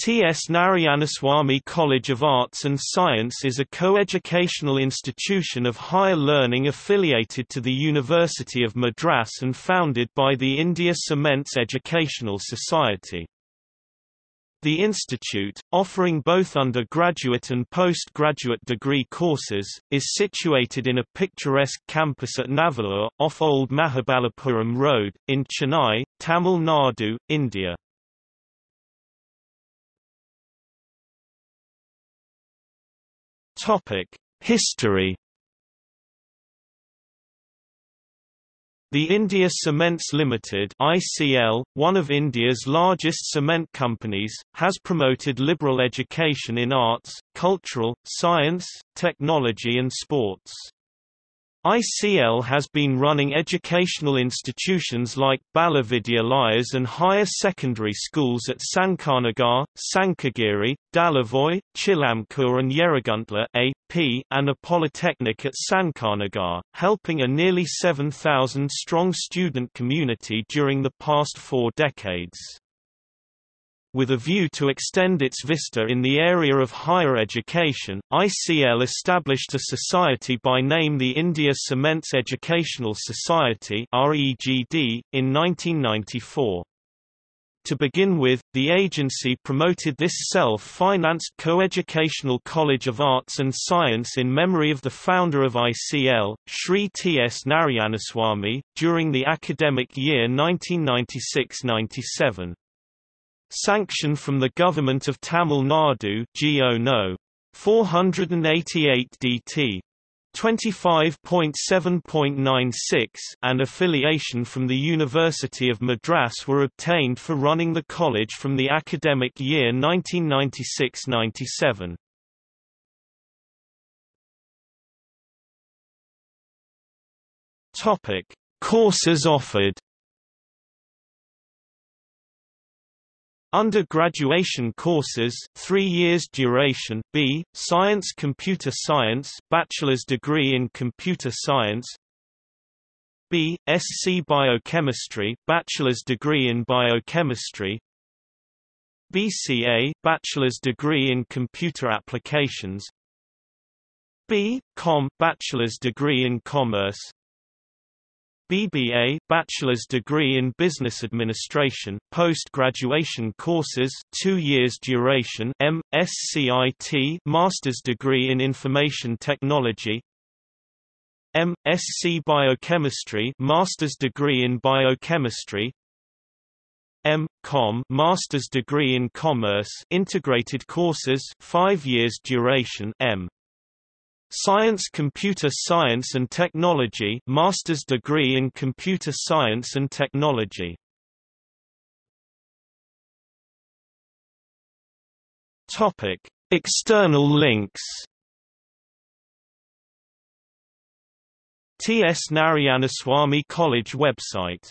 T.S. Narayanaswamy College of Arts and Science is a co-educational institution of higher learning affiliated to the University of Madras and founded by the India Cements Educational Society. The institute, offering both undergraduate and postgraduate degree courses, is situated in a picturesque campus at Navalur, off Old Mahabalipuram Road, in Chennai, Tamil Nadu, India. Topic: History. The India Cements Limited (ICL), one of India's largest cement companies, has promoted liberal education in arts, cultural, science, technology and sports. ICL has been running educational institutions like Balavidyalayas and higher secondary schools at Sankarnagar, Sankagiri, Dalavoy, Chilamkur and Yerraguntla AP, and a polytechnic at Sankarnagar, helping a nearly 7,000-strong student community during the past four decades with a view to extend its vista in the area of higher education, ICL established a society by name the India Cements Educational Society in 1994. To begin with, the agency promoted this self-financed co-educational College of Arts and Science in memory of the founder of ICL, Sri T. S. Narayanaswamy, during the academic year 1996–97. Sanction from the Government of Tamil Nadu GO No. 488 DT 25.7.96 and affiliation from the University of Madras were obtained for running the college from the academic year 1996–97. Topic: Courses offered Undergraduation courses 3 years duration B Science Computer Science bachelor's degree in computer science. B SC Biochemistry bachelor's degree in biochemistry. BCA bachelor's degree in computer applications. B Com bachelor's degree in commerce BBA bachelor's degree in business administration post-graduation courses 2 years duration MSCIT master's degree in information technology MSc biochemistry master's degree in biochemistry M.Com master's degree in commerce integrated courses 5 years duration M Science Computer Science and Technology master's degree in Computer Science and Technology. Topic: External links. T.S. Narayanaswamy College website